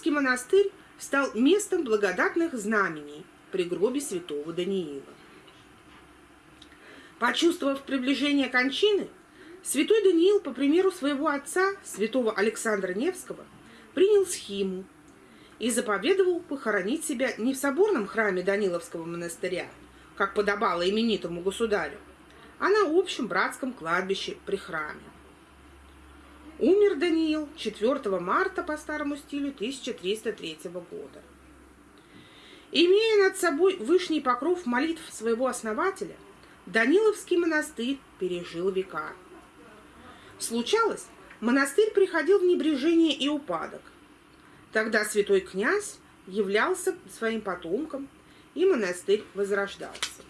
Даниловский монастырь стал местом благодатных знамений при гробе святого Даниила. Почувствовав приближение кончины, святой Даниил, по примеру своего отца, святого Александра Невского, принял схиму и заповедовал похоронить себя не в соборном храме Даниловского монастыря, как подобало именитому государю, а на общем братском кладбище при храме. Умер Даниил 4 марта по старому стилю 1303 года. Имея над собой вышний покров молитв своего основателя, Даниловский монастырь пережил века. Случалось, монастырь приходил в небрежение и упадок. Тогда святой князь являлся своим потомком, и монастырь возрождался.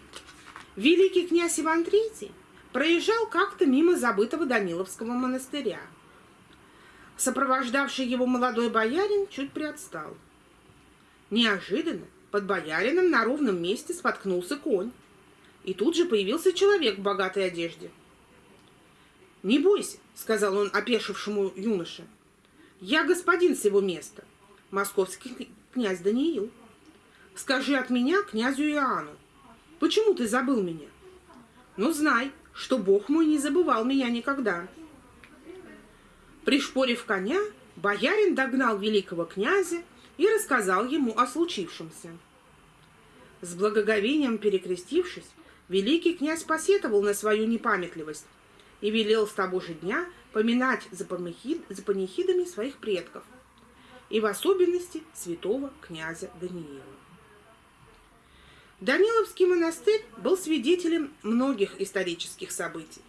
Великий князь Иван III проезжал как-то мимо забытого Даниловского монастыря. Сопровождавший его молодой боярин чуть приотстал. Неожиданно под боярином на ровном месте споткнулся конь. И тут же появился человек в богатой одежде. «Не бойся», — сказал он опешившему юноше. «Я господин с его места, московский князь Даниил. Скажи от меня князю Иоанну, почему ты забыл меня? Ну, знай, что Бог мой не забывал меня никогда». Пришпорив коня, боярин догнал великого князя и рассказал ему о случившемся. С благоговением перекрестившись, великий князь посетовал на свою непамятливость и велел с того же дня поминать за, панихид, за панихидами своих предков, и в особенности святого князя Даниила. Даниловский монастырь был свидетелем многих исторических событий.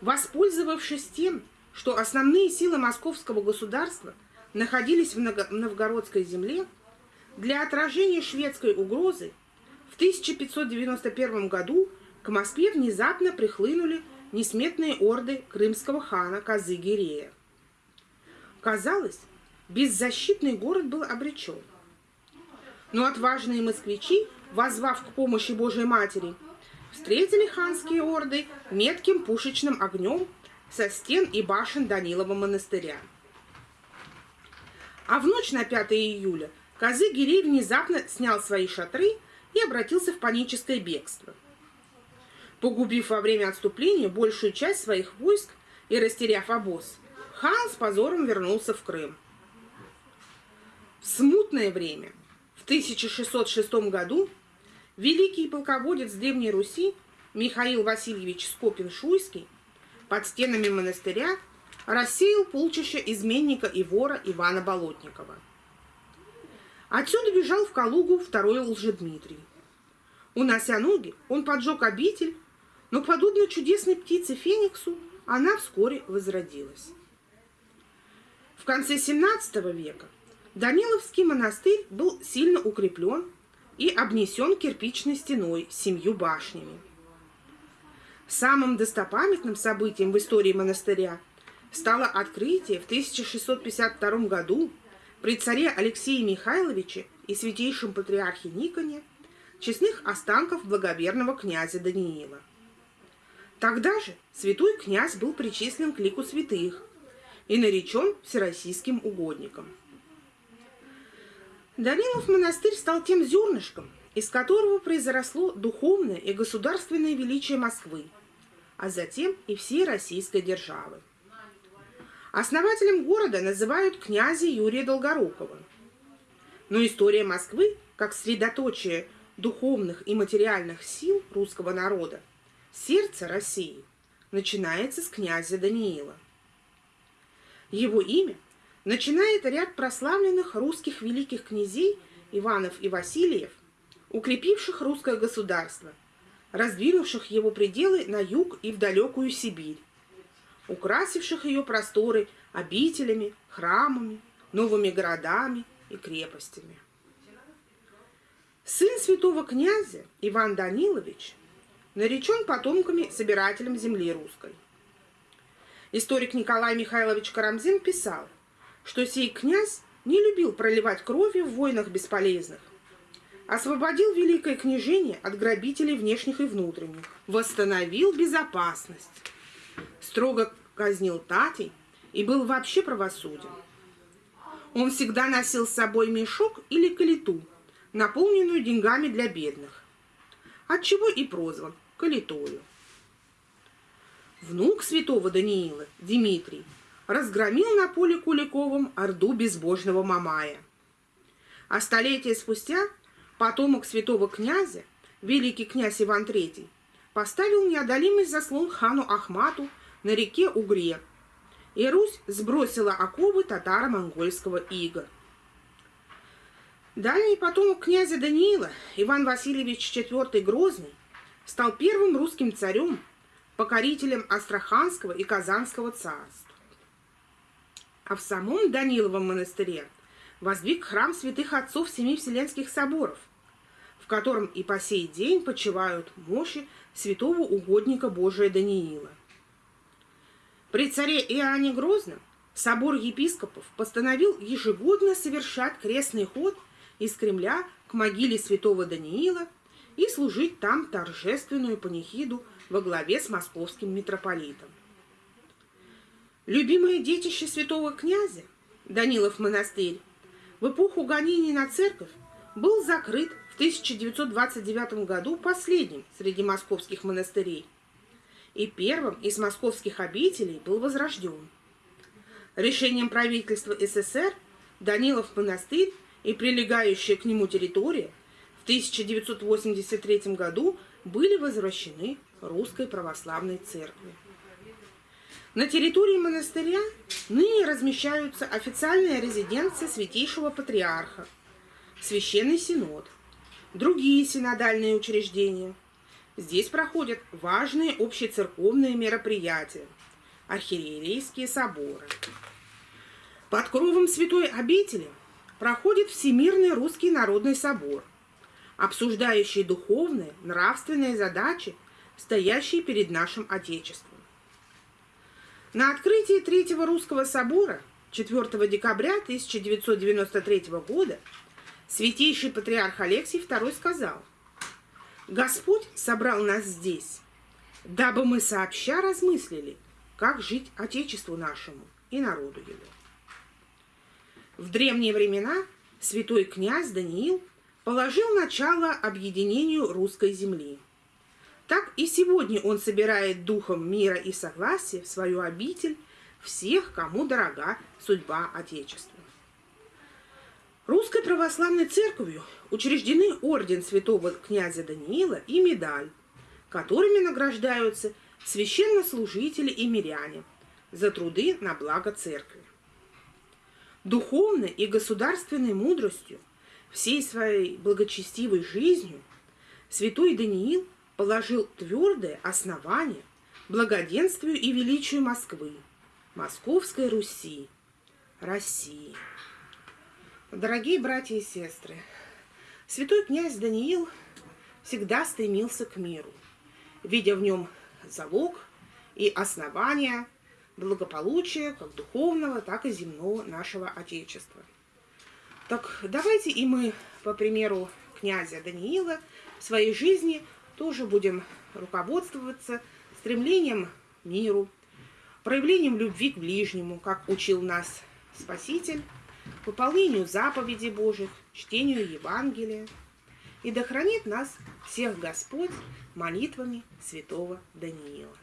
Воспользовавшись тем, что основные силы московского государства находились в новгородской земле, для отражения шведской угрозы в 1591 году к Москве внезапно прихлынули несметные орды крымского хана Казы-Гирея. Казалось, беззащитный город был обречен. Но отважные москвичи, возвав к помощи Божьей Матери, встретили ханские орды метким пушечным огнем со стен и башен Данилова монастыря. А в ночь на 5 июля Казы Гирей внезапно снял свои шатры и обратился в паническое бегство. Погубив во время отступления большую часть своих войск и растеряв обоз, хан с позором вернулся в Крым. В смутное время, в 1606 году, великий полководец Древней Руси Михаил Васильевич Скопин-Шуйский под стенами монастыря рассеял полчища изменника и вора Ивана Болотникова. Отсюда бежал в Калугу второй Лжедмитрий. Унося ноги, он поджег обитель, но, подобно чудесной птице Фениксу, она вскоре возродилась. В конце XVII века Даниловский монастырь был сильно укреплен и обнесен кирпичной стеной с семью башнями. Самым достопамятным событием в истории монастыря стало открытие в 1652 году при царе Алексее Михайловиче и святейшем патриархе Никоне честных останков благоверного князя Даниила. Тогда же святой князь был причислен к лику святых и наречен всероссийским угодником. Данилов монастырь стал тем зернышком, из которого произросло духовное и государственное величие Москвы – а затем и всей российской державы. Основателем города называют князя Юрия Долгорукова. Но история Москвы, как средоточие духовных и материальных сил русского народа, сердце России, начинается с князя Даниила. Его имя начинает ряд прославленных русских великих князей Иванов и Васильев, укрепивших русское государство – раздвинувших его пределы на юг и в далекую Сибирь, украсивших ее просторы обителями, храмами, новыми городами и крепостями. Сын святого князя Иван Данилович наречен потомками собирателем земли русской. Историк Николай Михайлович Карамзин писал, что сей князь не любил проливать кровью в войнах бесполезных, освободил Великое княжение от грабителей внешних и внутренних, восстановил безопасность, строго казнил татей и был вообще правосуден. Он всегда носил с собой мешок или калиту, наполненную деньгами для бедных, отчего и прозван калитою. Внук святого Даниила, Дмитрий, разгромил на поле Куликовом орду безбожного Мамая. А столетия спустя потомок святого князя, великий князь Иван III, поставил неодолимый заслон хану Ахмату на реке Угре, и Русь сбросила оковы татаро-монгольского ига. Дальний потомок князя Даниила, Иван Васильевич IV Грозный, стал первым русским царем, покорителем Астраханского и Казанского царств. А в самом Даниловом монастыре воздвиг храм святых отцов Семи Вселенских соборов, в котором и по сей день почивают мощи святого угодника Божия Даниила. При царе Иоанне Грозном собор епископов постановил ежегодно совершать крестный ход из Кремля к могиле святого Даниила и служить там торжественную панихиду во главе с московским митрополитом. Любимое детище святого князя, Данилов монастырь, в эпоху гонений на церковь был закрыт в 1929 году последним среди московских монастырей и первым из московских обителей был возрожден. Решением правительства СССР Данилов монастырь и прилегающая к нему территория в 1983 году были возвращены Русской Православной Церкви. На территории монастыря ныне размещаются официальная резиденция Святейшего Патриарха, Священный Синод, другие синодальные учреждения. Здесь проходят важные общецерковные мероприятия, архиерейские соборы. Под кровом Святой Обители проходит Всемирный Русский Народный Собор, обсуждающий духовные, нравственные задачи, стоящие перед нашим Отечеством. На открытии Третьего Русского собора 4 декабря 1993 года святейший патриарх Алексий II сказал, «Господь собрал нас здесь, дабы мы сообща размыслили, как жить Отечеству нашему и народу его». В древние времена святой князь Даниил положил начало объединению русской земли – так и сегодня он собирает духом мира и согласия в свою обитель всех, кому дорога судьба Отечества. Русской православной церковью учреждены орден святого князя Даниила и медаль, которыми награждаются священнослужители и миряне за труды на благо церкви. Духовной и государственной мудростью, всей своей благочестивой жизнью святой Даниил – положил твердое основание благоденствию и величию Москвы, Московской Руси, России. Дорогие братья и сестры, святой князь Даниил всегда стремился к миру, видя в нем залог и основание благополучия как духовного, так и земного нашего Отечества. Так давайте и мы, по примеру князя Даниила, в своей жизни – тоже будем руководствоваться стремлением к миру, проявлением любви к ближнему, как учил нас Спаситель, выполнению заповедей Божьих, чтению Евангелия. И да хранит нас всех Господь молитвами святого Даниила.